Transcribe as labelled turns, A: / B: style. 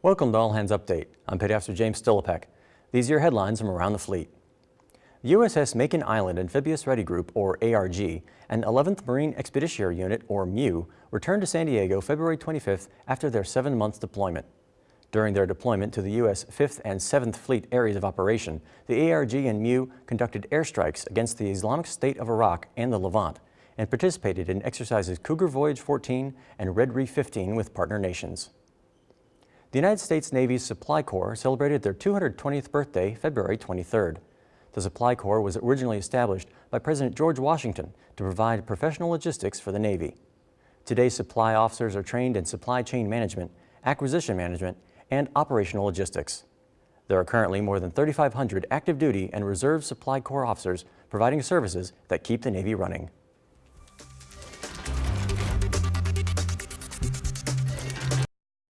A: Welcome to All Hands Update. I'm Petty Officer James Stillipek. These are your headlines from around the fleet. The USS Makin Island Amphibious Ready Group, or ARG, and 11th Marine Expeditionary Unit, or MEU, returned to San Diego February 25th after their seven-month deployment. During their deployment to the U.S. 5th and 7th Fleet areas of operation, the ARG and MEU conducted airstrikes against the Islamic State of Iraq and the Levant and participated in exercises Cougar Voyage 14 and Red Reef 15 with partner nations. The United States Navy's Supply Corps celebrated their 220th birthday February 23rd. The Supply Corps was originally established by President George Washington to provide professional logistics for the Navy. Today's supply officers are trained in supply chain management, acquisition management, and operational logistics. There are currently more than 3,500 active duty and reserve Supply Corps officers providing services that keep the Navy running.